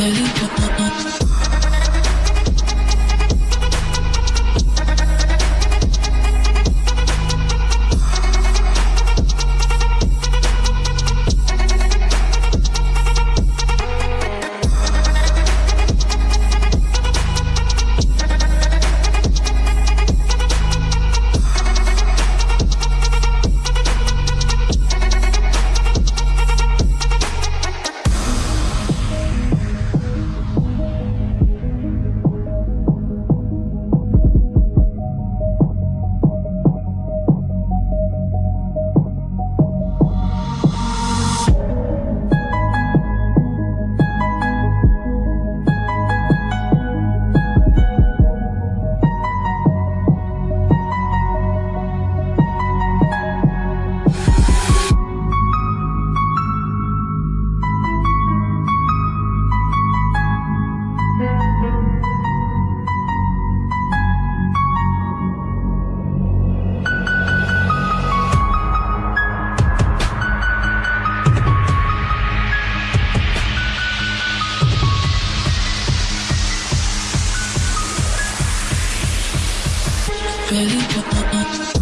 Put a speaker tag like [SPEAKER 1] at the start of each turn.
[SPEAKER 1] really
[SPEAKER 2] baby. Uh, uh, uh.